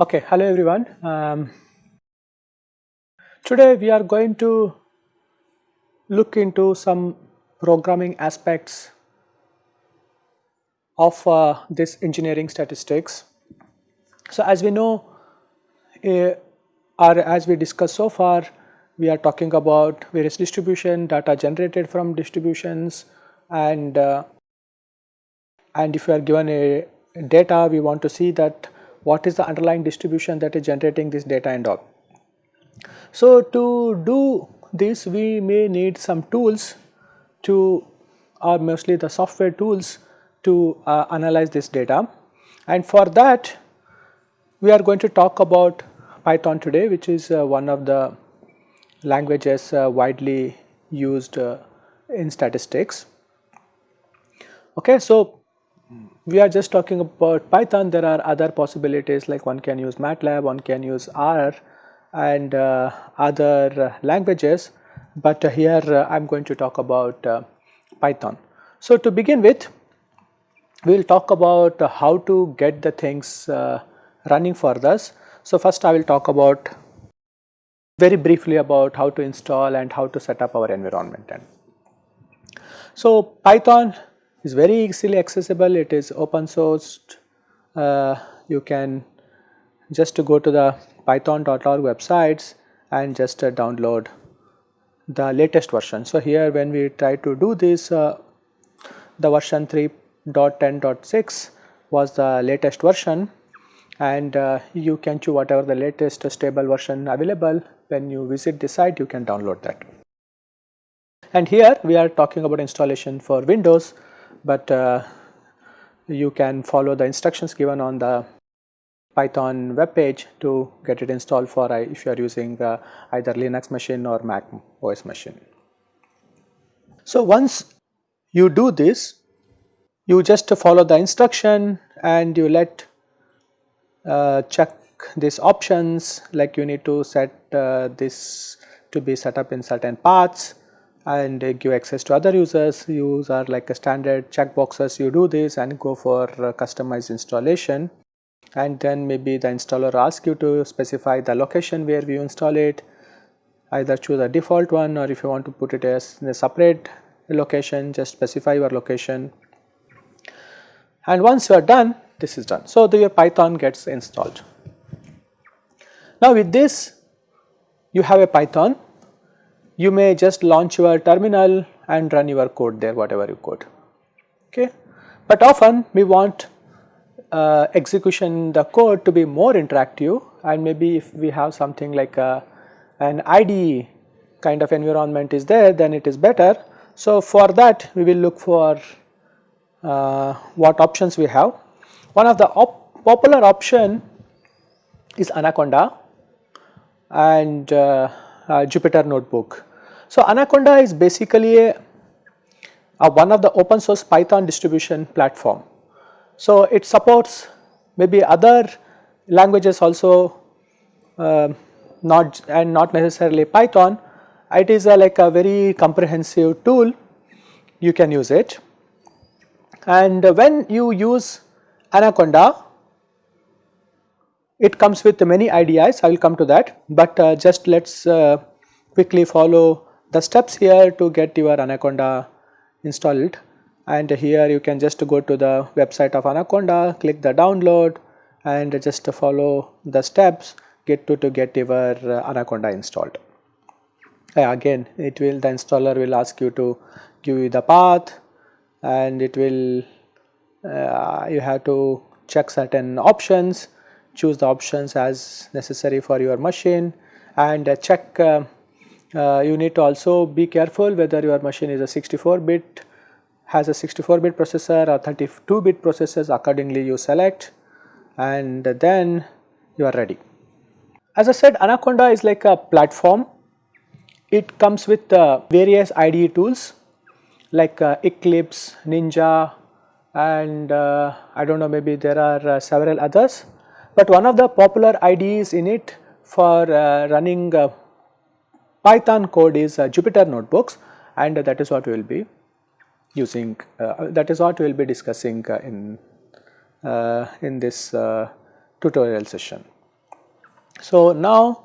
Okay, hello everyone. Um, today we are going to look into some programming aspects of uh, this engineering statistics. So as we know uh, or as we discussed so far we are talking about various distribution data generated from distributions and uh, and if you are given a data we want to see that what is the underlying distribution that is generating this data and all. So to do this we may need some tools to or mostly the software tools to uh, analyze this data and for that we are going to talk about Python today which is uh, one of the languages uh, widely used uh, in statistics. Okay, so we are just talking about Python, there are other possibilities like one can use MATLAB, one can use R and uh, other languages, but here uh, I am going to talk about uh, Python. So to begin with, we will talk about how to get the things uh, running for us. So first I will talk about very briefly about how to install and how to set up our environment. And so Python is very easily accessible, it is open sourced, uh, you can just go to the python.org websites and just uh, download the latest version. So here when we try to do this, uh, the version 3.10.6 was the latest version and uh, you can choose whatever the latest stable version available when you visit the site you can download that. And here we are talking about installation for Windows but uh, you can follow the instructions given on the Python web page to get it installed for uh, if you are using uh, either Linux machine or Mac OS machine. So once you do this, you just follow the instruction and you let check these options like you need to set uh, this to be set up in certain paths and give access to other users. Use are like a standard checkboxes you do this and go for customized installation. And then maybe the installer ask you to specify the location where you install it. Either choose a default one or if you want to put it as in a separate location just specify your location. And once you are done this is done. So, the, your Python gets installed. Now with this you have a Python you may just launch your terminal and run your code there whatever you code okay. But often we want uh, execution the code to be more interactive and maybe if we have something like a, an IDE kind of environment is there then it is better. So for that we will look for uh, what options we have. One of the op popular option is Anaconda and uh, uh Jupyter Notebook. So Anaconda is basically a, a one of the open source Python distribution platform. So it supports maybe other languages also uh, not and not necessarily Python. It is a, like a very comprehensive tool you can use it and when you use Anaconda it comes with many IDEs I will come to that but uh, just let us uh, quickly follow the steps here to get your Anaconda installed and here you can just go to the website of Anaconda, click the download and just follow the steps get to, to get your uh, Anaconda installed. Uh, again it will the installer will ask you to give you the path and it will you have to check certain options choose the options as necessary for your machine and uh, check uh, uh, you need to also be careful whether your machine is a 64 bit has a 64 bit processor or 32 bit processors accordingly you select and then you are ready. As I said Anaconda is like a platform it comes with uh, various IDE tools like uh, Eclipse, Ninja and uh, I do not know maybe there are uh, several others but one of the popular IDEs in it for uh, running uh, Python code is uh, Jupyter notebooks and that is what we will be using that is what we will be discussing in in this tutorial session. So now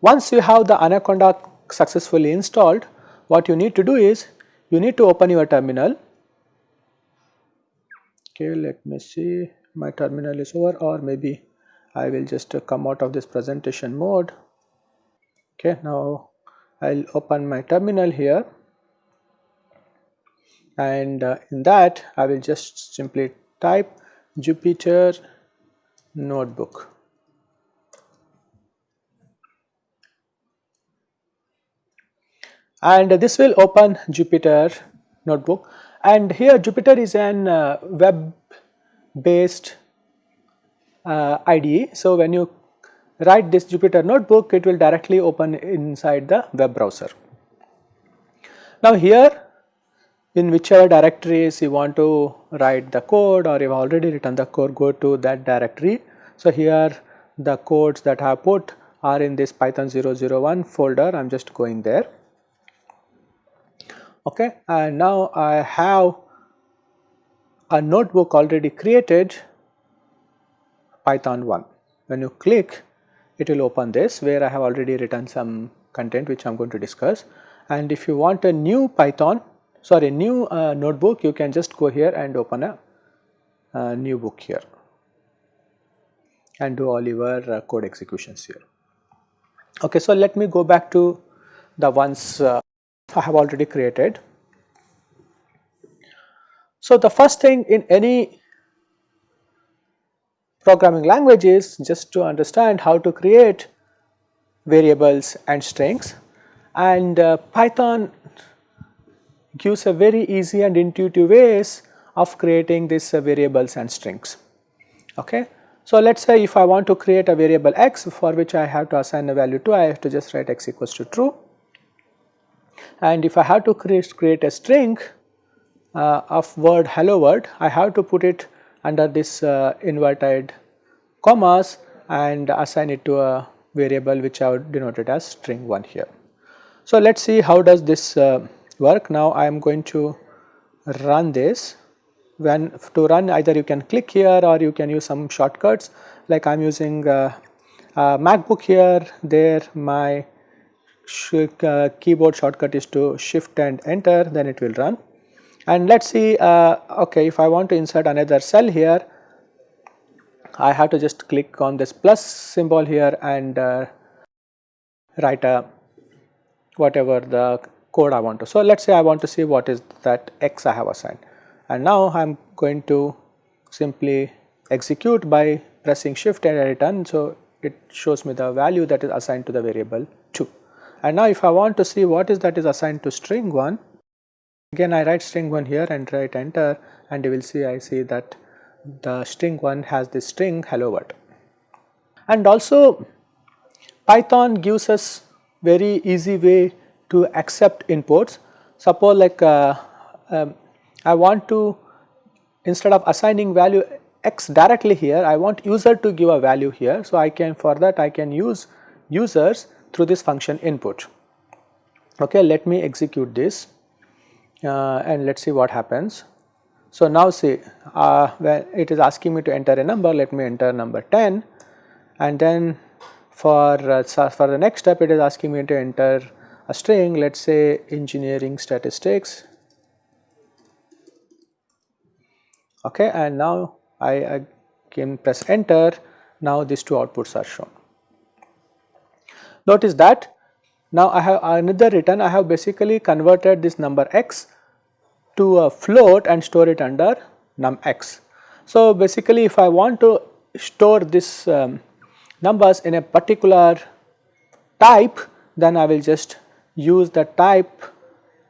once you have the Anaconda successfully installed what you need to do is you need to open your terminal okay let me see. My terminal is over or maybe I will just come out of this presentation mode. Okay now I'll open my terminal here. And uh, in that I will just simply type Jupyter notebook. And this will open Jupyter notebook and here Jupyter is an uh, web based uh, IDE. So, when you write this Jupyter notebook it will directly open inside the web browser. Now here in whichever directories you want to write the code or you have already written the code go to that directory. So here the codes that I have put are in this python 001 folder I am just going there okay and now I have a notebook already created python 1 when you click it will open this where I have already written some content which I am going to discuss. And if you want a new python sorry new uh, notebook you can just go here and open a, new book here. And do all your uh, code executions here. Okay, so let me go back to the ones uh, I have already created. So, the first thing in any programming language is just to understand how to create variables and strings and uh, Python gives a very easy and intuitive ways of creating these uh, variables and strings. Okay. So, let us say if I want to create a variable x for which I have to assign a value to I have to just write x equals to true and if I have to create, create a string uh, of word hello world I have to put it under this uh, inverted commas and assign it to a variable which I would denote it as string 1 here. So, let us see how does this uh, work. Now I am going to run this. When to run either you can click here or you can use some shortcuts. Like I am using uh, MacBook here there my uh, keyboard shortcut is to shift and enter then it will run and let us see uh, okay if I want to insert another cell here I have to just click on this plus symbol here and uh, write a whatever the code I want to. So, let us say I want to see what is that x I have assigned and now I am going to simply execute by pressing shift and return. So, it shows me the value that is assigned to the variable 2 and now if I want to see what is that is assigned to string 1 Again I write string 1 here and write enter and you will see I see that the string 1 has this string hello world. And also Python gives us very easy way to accept inputs. Suppose like uh, um, I want to instead of assigning value x directly here I want user to give a value here. So I can for that I can use users through this function input. Okay, let me execute this uh, and let us see what happens. So, now see uh, when it is asking me to enter a number let me enter number 10 and then for uh, for the next step it is asking me to enter a string let us say engineering statistics okay and now I, I can press enter now these two outputs are shown. Notice that now I have another return I have basically converted this number x to a float and store it under num x. So, basically if I want to store this um, numbers in a particular type then I will just use the type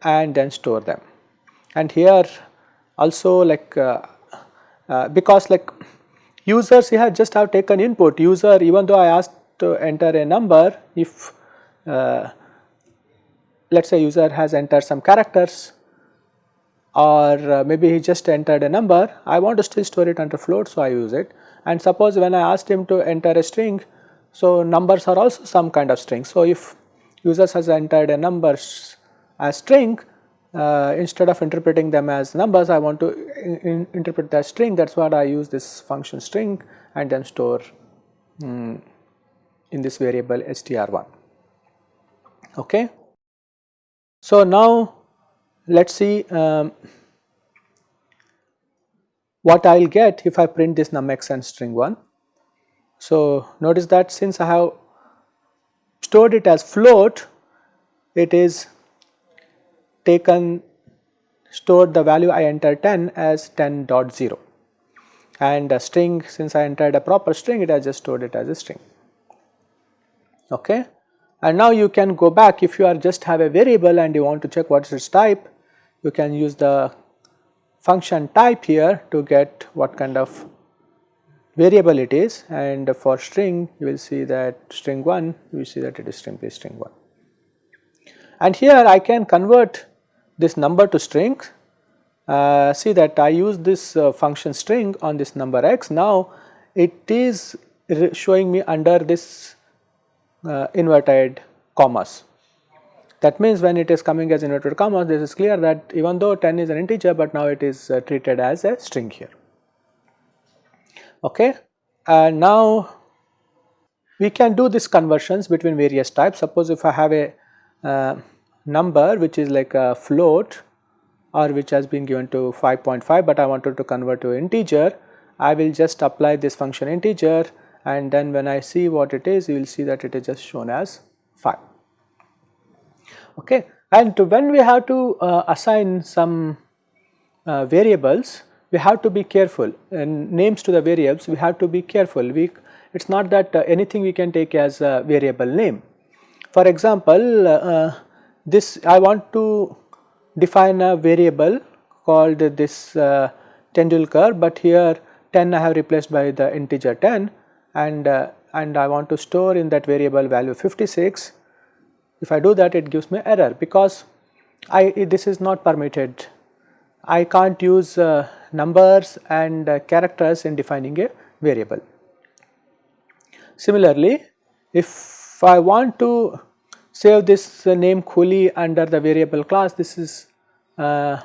and then store them. And here also like uh, uh, because like users here just have taken input user even though I asked to enter a number if uh, let us say user has entered some characters or uh, maybe he just entered a number I want to still store it under float so I use it and suppose when I asked him to enter a string, so numbers are also some kind of string. So if users has entered a numbers as string, uh, instead of interpreting them as numbers, I want to in, in interpret that string. That's what I use this function string and then store um, in this variable str1. Okay. So now let us see um, what I will get if I print this numx and string 1. So notice that since I have stored it as float, it is taken stored the value I entered 10 as 10.0 and a string since I entered a proper string it has just stored it as a string okay? And now you can go back. If you are just have a variable and you want to check what is its type you can use the function type here to get what kind of variable it is. And for string you will see that string 1 you will see that it is string simply string 1 and here I can convert this number to string. Uh, see that I use this uh, function string on this number x. Now it is showing me under this uh, inverted commas. That means when it is coming as inverted commas this is clear that even though 10 is an integer but now it is uh, treated as a string here. Okay. And now we can do this conversions between various types suppose if I have a uh, number which is like a float or which has been given to 5.5 but I wanted to convert to integer I will just apply this function integer and then when I see what it is you will see that it is just shown as 5 okay. And when we have to uh, assign some uh, variables we have to be careful. And names to the variables we have to be careful. We it is not that uh, anything we can take as a variable name. For example uh, this I want to define a variable called this uh, Tendulkar but here 10 I have replaced by the integer 10 and uh, and I want to store in that variable value 56 if I do that it gives me error because I this is not permitted I can't use uh, numbers and uh, characters in defining a variable. Similarly, if I want to save this uh, name Khuli under the variable class this is uh,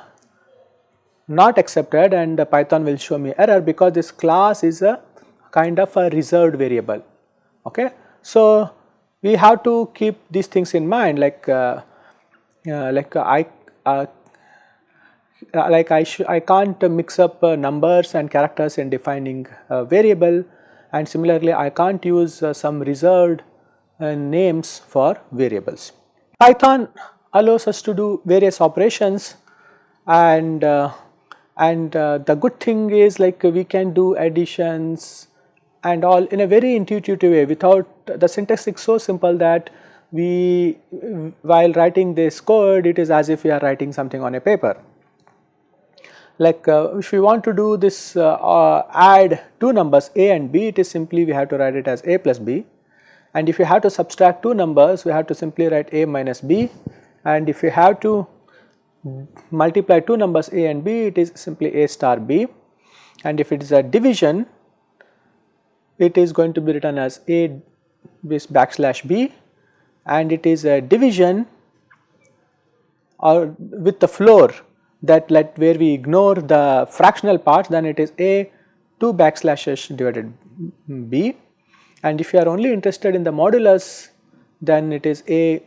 not accepted and Python will show me error because this class is a kind of a reserved variable. Okay. So, we have to keep these things in mind like uh, uh, like I uh, like I I can't mix up uh, numbers and characters in defining a variable and similarly I can't use uh, some reserved uh, names for variables. Python allows us to do various operations and and the good thing is like we can do additions and all in a very intuitive way without the syntax is so simple that we while writing this code it is as if we are writing something on a paper. Like uh, if we want to do this uh, uh, add two numbers a and b it is simply we have to write it as a plus b. And if you have to subtract two numbers we have to simply write a minus b. And if you have to multiply two numbers a and b it is simply a star b. And if it is a division it is going to be written as a this backslash b and it is a division or with the floor that let where we ignore the fractional parts then it is a 2 backslashes divided b. And if you are only interested in the modulus then it is a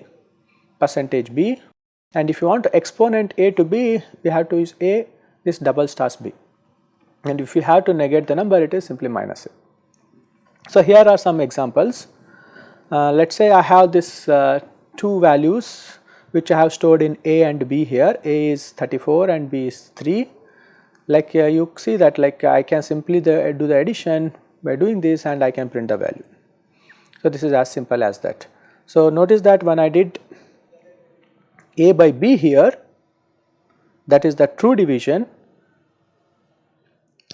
percentage b. And if you want to exponent a to b we have to use a this double stars b. And if you have to negate the number it is simply minus a. So, here are some examples. Uh, let us say I have this uh, two values which I have stored in A and B here, A is 34 and B is 3. Like uh, you see that like I can simply the, do the addition by doing this and I can print the value. So, this is as simple as that. So, notice that when I did A by B here that is the true division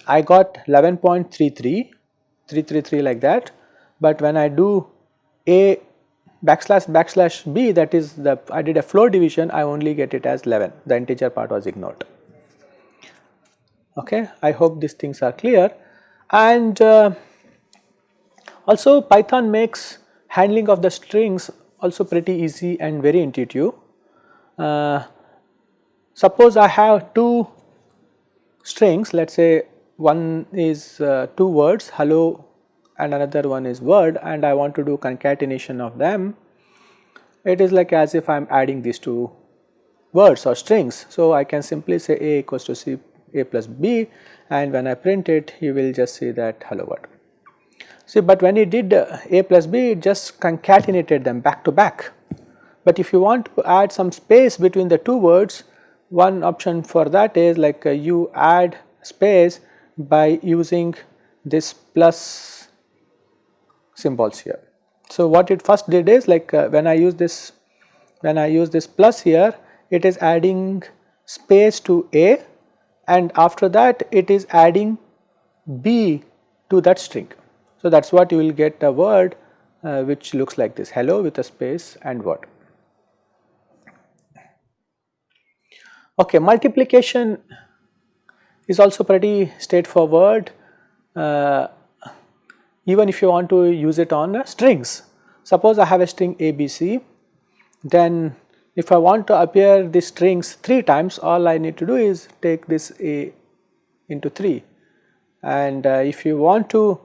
I got 11.33 333 like that. But when I do a backslash backslash b that is the I did a floor division I only get it as 11 the integer part was ignored. Okay I hope these things are clear. And uh, Also Python makes handling of the strings also pretty easy and very intuitive. Uh, suppose I have two strings let us say one is uh, two words hello and another one is word and I want to do concatenation of them it is like as if I am adding these two words or strings. So, I can simply say a equals to c a plus b and when I print it you will just see that hello world. See but when he did uh, a plus b it just concatenated them back to back. But if you want to add some space between the two words one option for that is like uh, you add space by using this plus symbols here. So what it first did is like uh, when I use this when I use this plus here it is adding space to A and after that it is adding B to that string. So that is what you will get a word uh, which looks like this hello with a space and word. Okay, multiplication is also pretty straightforward. Uh, even if you want to use it on uh, strings. Suppose I have a string ABC then if I want to appear the strings 3 times all I need to do is take this A into 3 and uh, if you want to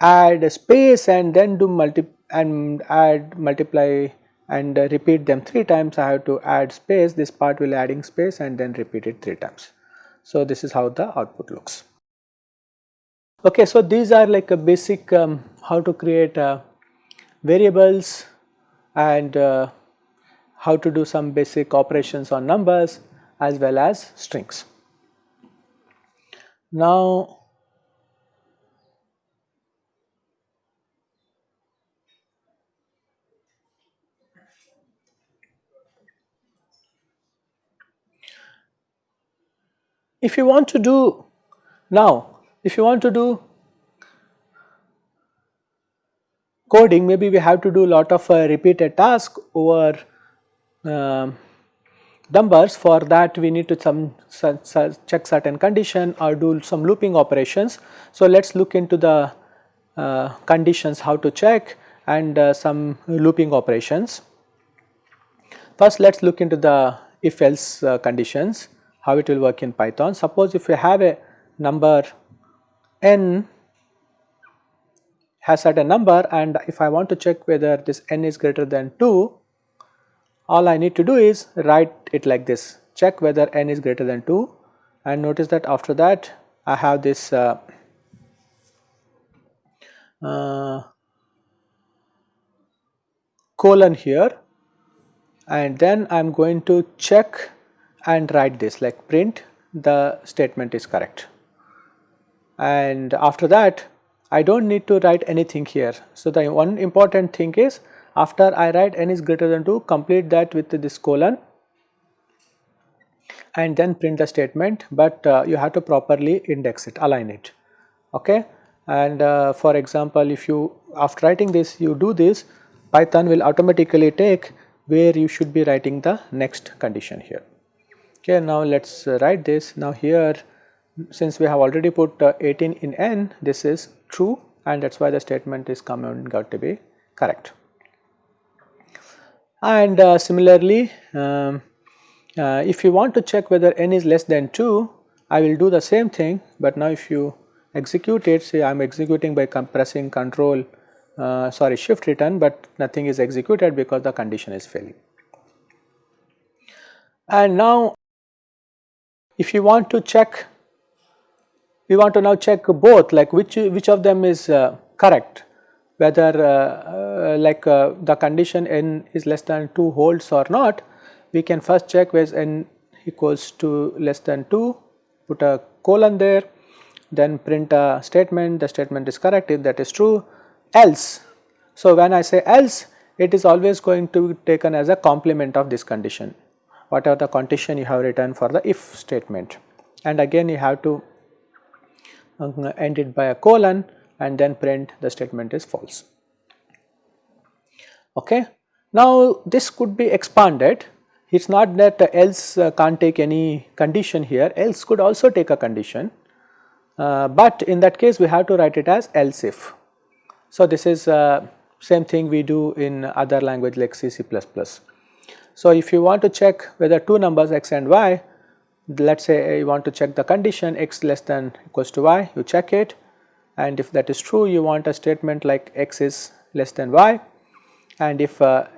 add a space and then do multi and add multiply and uh, repeat them 3 times I have to add space this part will adding space and then repeat it 3 times. So this is how the output looks. Okay, so these are like a basic um, how to create uh, variables and uh, how to do some basic operations on numbers as well as strings. Now, if you want to do now if you want to do coding maybe we have to do a lot of uh, repeated task over uh, numbers for that we need to some check certain condition or do some looping operations. So let us look into the uh, conditions how to check and uh, some looping operations. First let us look into the if else uh, conditions how it will work in Python. Suppose if you have a number n has certain number and if I want to check whether this n is greater than 2, all I need to do is write it like this check whether n is greater than 2 and notice that after that I have this uh, uh, colon here and then I am going to check and write this like print the statement is correct and after that I do not need to write anything here. So, the one important thing is after I write n is greater than 2 complete that with this colon and then print the statement, but uh, you have to properly index it align it okay. And uh, for example, if you after writing this you do this Python will automatically take where you should be writing the next condition here. Okay, now let us write this now here since we have already put uh, 18 in n this is true and that is why the statement is coming out to be correct. And uh, similarly um, uh, if you want to check whether n is less than 2 I will do the same thing but now if you execute it say I am executing by compressing control uh, sorry shift return but nothing is executed because the condition is failing. And now if you want to check we want to now check both like which which of them is uh, correct. Whether uh, uh, like uh, the condition n is less than 2 holds or not we can first check where n equals to less than 2 put a colon there then print a statement the statement is correct if that is true. Else so when i say else it is always going to be taken as a complement of this condition whatever the condition you have written for the if statement and again you have to end it by a colon and then print the statement is false. Okay. Now this could be expanded it is not that else uh, can't take any condition here else could also take a condition uh, but in that case we have to write it as else if. So, this is uh, same thing we do in other language like C, C++. So, if you want to check whether two numbers x and y, let us say you want to check the condition x less than equals to y, you check it. And if that is true you want a statement like x is less than y. And if uh,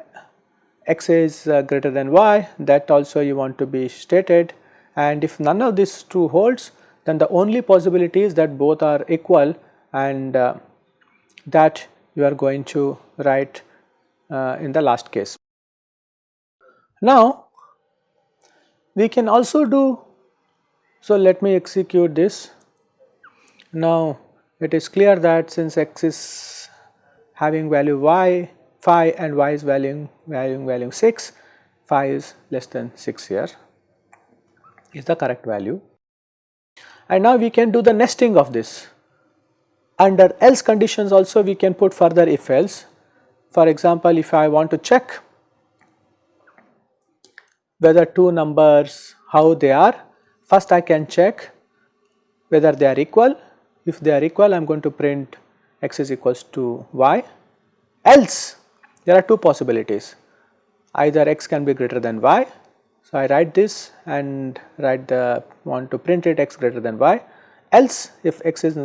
x is uh, greater than y that also you want to be stated. And if none of these two holds then the only possibility is that both are equal and uh, that you are going to write uh, in the last case. Now we can also do, so let me execute this. Now it is clear that since x is having value y, phi and y is valuing, valuing value 6, phi is less than 6 here is the correct value. And now we can do the nesting of this. Under else conditions also we can put further if else. For example, if I want to check whether two numbers how they are, first I can check whether they are equal. If they are equal I am going to print x is equals to y. Else there are two possibilities either x can be greater than y so, I write this and write the want to print it x greater than y else if x is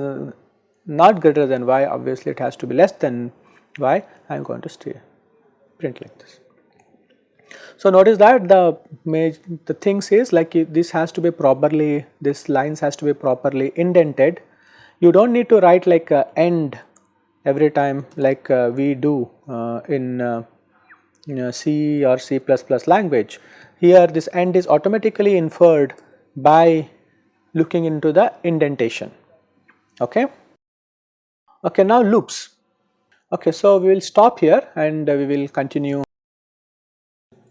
not greater than y obviously it has to be less than y I am going to stay print like this. So, notice that the the things is like this has to be properly this lines has to be properly indented. You do not need to write like a end every time like uh, we do uh, in uh, you know, C or C++ language. Here this end is automatically inferred by looking into the indentation. Okay? Okay now loops. Okay so we will stop here and we will continue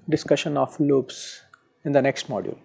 discussion of loops in the next module